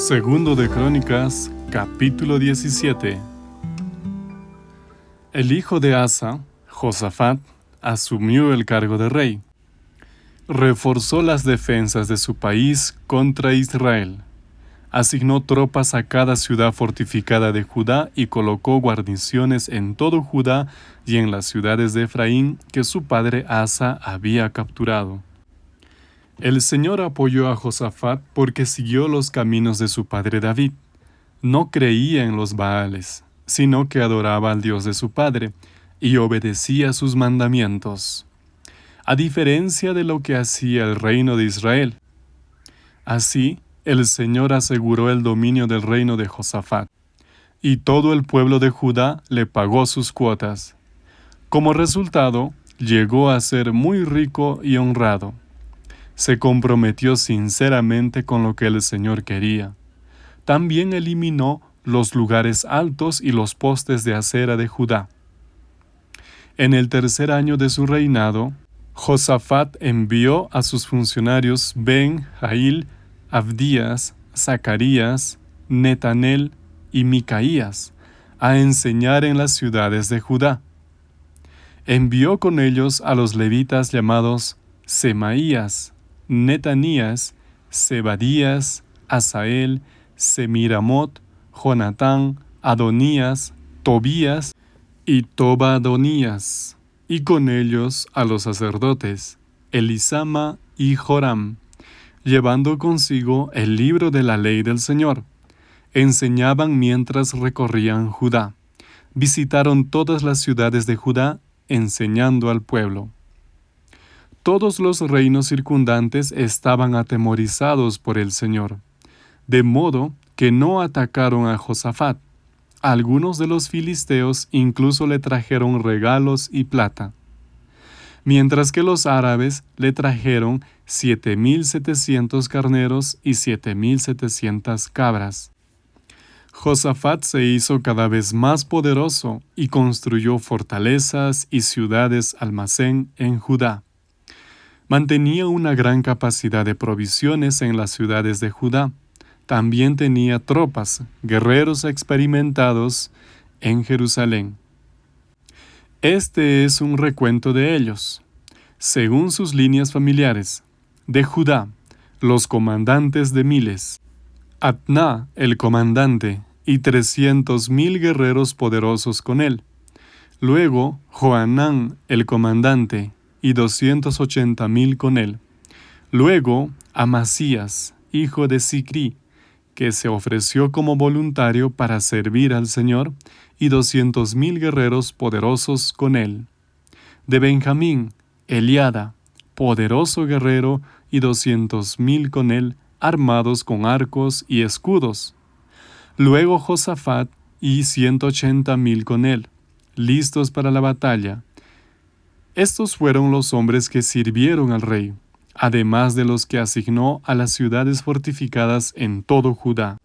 Segundo de Crónicas, capítulo 17. El hijo de Asa, Josafat, asumió el cargo de rey. Reforzó las defensas de su país contra Israel. Asignó tropas a cada ciudad fortificada de Judá y colocó guarniciones en todo Judá y en las ciudades de Efraín que su padre Asa había capturado. El Señor apoyó a Josafat porque siguió los caminos de su padre David. No creía en los Baales, sino que adoraba al Dios de su padre y obedecía sus mandamientos, a diferencia de lo que hacía el reino de Israel. Así, el Señor aseguró el dominio del reino de Josafat, y todo el pueblo de Judá le pagó sus cuotas. Como resultado, llegó a ser muy rico y honrado se comprometió sinceramente con lo que el Señor quería. También eliminó los lugares altos y los postes de acera de Judá. En el tercer año de su reinado, Josafat envió a sus funcionarios Ben, Jail, Abdías, Zacarías, Netanel y Micaías a enseñar en las ciudades de Judá. Envió con ellos a los levitas llamados Semaías, Netanías, Zebadías, Asael, Semiramot, Jonatán, Adonías, Tobías y Tobadonías, y con ellos a los sacerdotes, Elisama y Joram, llevando consigo el libro de la ley del Señor. Enseñaban mientras recorrían Judá. Visitaron todas las ciudades de Judá, enseñando al pueblo. Todos los reinos circundantes estaban atemorizados por el Señor, de modo que no atacaron a Josafat. Algunos de los filisteos incluso le trajeron regalos y plata, mientras que los árabes le trajeron siete mil setecientos carneros y siete mil setecientas cabras. Josafat se hizo cada vez más poderoso y construyó fortalezas y ciudades almacén en Judá mantenía una gran capacidad de provisiones en las ciudades de Judá. También tenía tropas, guerreros experimentados en Jerusalén. Este es un recuento de ellos. Según sus líneas familiares, de Judá, los comandantes de miles, Atna, el comandante, y trescientos mil guerreros poderosos con él. Luego, Joanán, el comandante, y doscientos ochenta mil con él. Luego Amasías, hijo de Sicri, que se ofreció como voluntario para servir al Señor, y doscientos mil guerreros poderosos con él. De Benjamín, Eliada, poderoso guerrero, y doscientos mil con él, armados con arcos y escudos. Luego Josafat y ciento ochenta mil con él, listos para la batalla, estos fueron los hombres que sirvieron al rey, además de los que asignó a las ciudades fortificadas en todo Judá.